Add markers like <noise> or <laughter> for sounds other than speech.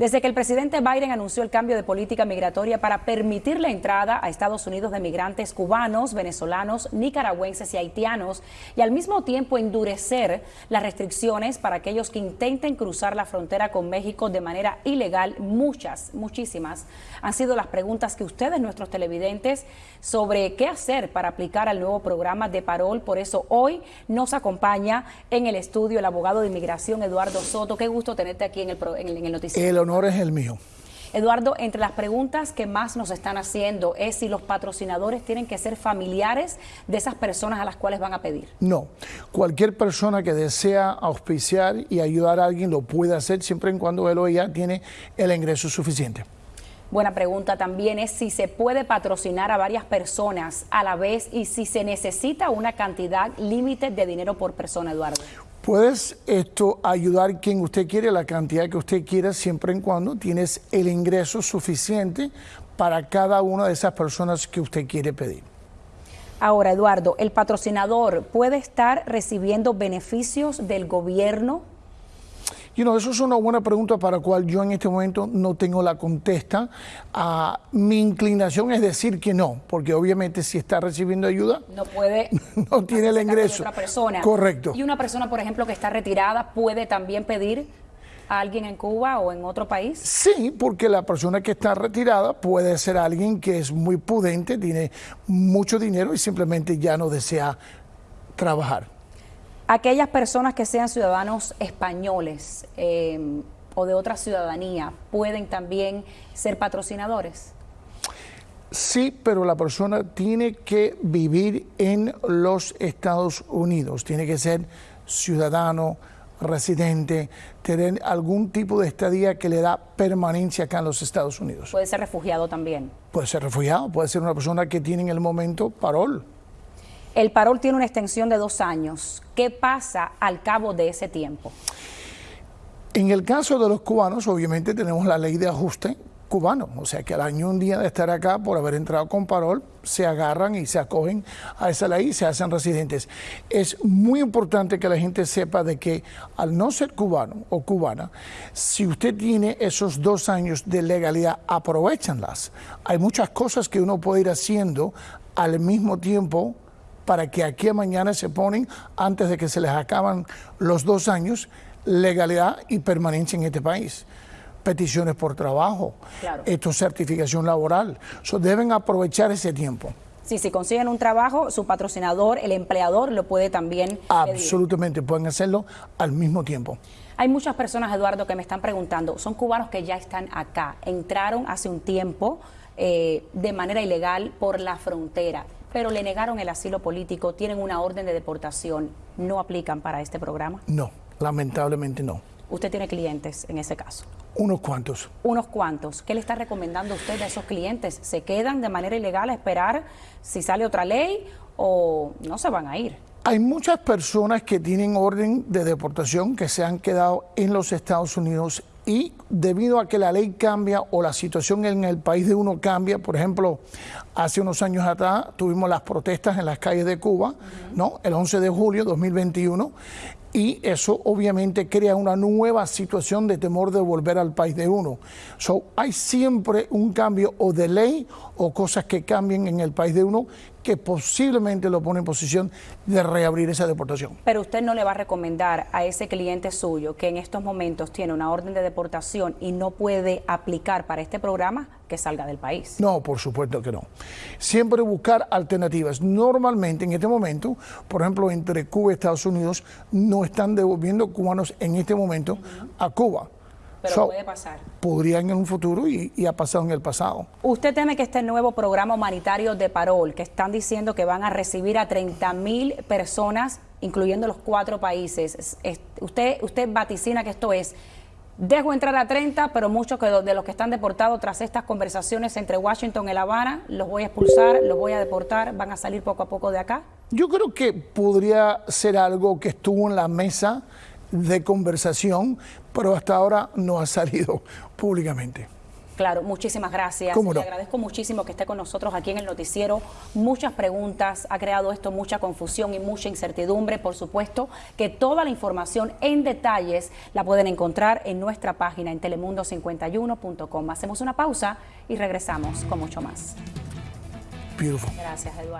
Desde que el presidente Biden anunció el cambio de política migratoria para permitir la entrada a Estados Unidos de migrantes cubanos, venezolanos, nicaragüenses y haitianos, y al mismo tiempo endurecer las restricciones para aquellos que intenten cruzar la frontera con México de manera ilegal, muchas, muchísimas, han sido las preguntas que ustedes, nuestros televidentes, sobre qué hacer para aplicar al nuevo programa de parol. Por eso hoy nos acompaña en el estudio el abogado de inmigración Eduardo Soto. Qué gusto tenerte aquí en el, en el noticiero es el mío. Eduardo, entre las preguntas que más nos están haciendo es si los patrocinadores tienen que ser familiares de esas personas a las cuales van a pedir. No, cualquier persona que desea auspiciar y ayudar a alguien lo puede hacer siempre y cuando él o ella tiene el ingreso suficiente. Buena pregunta también es si se puede patrocinar a varias personas a la vez y si se necesita una cantidad límite de dinero por persona, Eduardo. Puedes esto ayudar quien usted quiere, la cantidad que usted quiera, siempre y cuando tienes el ingreso suficiente para cada una de esas personas que usted quiere pedir. Ahora, Eduardo, ¿el patrocinador puede estar recibiendo beneficios del gobierno You know, eso es una buena pregunta para la cual yo en este momento no tengo la contesta. Uh, mi inclinación es decir que no, porque obviamente si está recibiendo ayuda, no puede, <laughs> no tiene el ingreso. Otra persona. Correcto. Y una persona, por ejemplo, que está retirada puede también pedir a alguien en Cuba o en otro país? Sí, porque la persona que está retirada puede ser alguien que es muy pudente, tiene mucho dinero y simplemente ya no desea trabajar aquellas personas que sean ciudadanos españoles eh, o de otra ciudadanía pueden también ser patrocinadores? Sí, pero la persona tiene que vivir en los Estados Unidos, tiene que ser ciudadano, residente, tener algún tipo de estadía que le da permanencia acá en los Estados Unidos. Puede ser refugiado también. Puede ser refugiado, puede ser una persona que tiene en el momento parol. El parol tiene una extensión de dos años. ¿Qué pasa al cabo de ese tiempo? En el caso de los cubanos, obviamente tenemos la ley de ajuste cubano, o sea que al año un día de estar acá por haber entrado con parol, se agarran y se acogen a esa ley y se hacen residentes. Es muy importante que la gente sepa de que al no ser cubano o cubana, si usted tiene esos dos años de legalidad, aprovechanlas. Hay muchas cosas que uno puede ir haciendo al mismo tiempo para que aquí a mañana se ponen, antes de que se les acaban los dos años, legalidad y permanencia en este país. Peticiones por trabajo, esto certificación laboral. deben aprovechar ese tiempo. Sí, si consiguen un trabajo, su patrocinador, el empleador, lo puede también. Absolutamente, pueden hacerlo al mismo tiempo. Hay muchas personas, Eduardo, que me están preguntando, son cubanos que ya están acá, entraron hace un tiempo eh, de manera ilegal por la frontera pero le negaron el asilo político, tienen una orden de deportación, ¿no aplican para este programa? No, lamentablemente no. ¿Usted tiene clientes en ese caso? Unos cuantos. Unos cuantos. ¿Qué le está recomendando usted a esos clientes? ¿Se quedan de manera ilegal a esperar si sale otra ley o no se van a ir? Hay muchas personas que tienen orden de deportación que se han quedado en los Estados Unidos y debido a que la ley cambia o la situación en el país de uno cambia, por ejemplo, hace unos años atrás tuvimos las protestas en las calles de Cuba, ¿no? El 11 de julio de 2021 y eso obviamente crea una nueva situación de temor de volver al país de uno. So, hay siempre un cambio o de ley o cosas que cambien en el país de uno que posiblemente lo pone en posición de reabrir esa deportación. Pero usted no le va a recomendar a ese cliente suyo que en estos momentos tiene una orden de deportación y no puede aplicar para este programa que salga del país. No, por supuesto que no. Siempre buscar alternativas. Normalmente en este momento, por ejemplo, entre Cuba y Estados Unidos, no están devolviendo cubanos en este momento a Cuba pero puede pasar. Podrían en un futuro y, ha pasado en el pasado. ¿Usted teme que este nuevo programa humanitario de Parol, que están diciendo que van a recibir a 30 mil personas, incluyendo los cuatro países, usted, usted vaticina que esto es Dejo entrar a 30, pero muchos de los que están deportados tras estas conversaciones entre Washington y La Habana, los voy a expulsar, los voy a deportar, van a salir poco a poco de acá. Yo creo que podría ser algo que estuvo en la mesa de conversación, pero hasta ahora no ha salido <laughs> públicamente. Claro, muchísimas gracias. ¿Cómo no? Le agradezco muchísimo que esté con nosotros aquí en el noticiero. Muchas preguntas, ha creado esto mucha confusión y mucha incertidumbre. Por supuesto que toda la información en detalles la pueden encontrar en nuestra página en telemundo51.com. Hacemos una pausa y regresamos con mucho más. Beautiful. Gracias, Eduardo.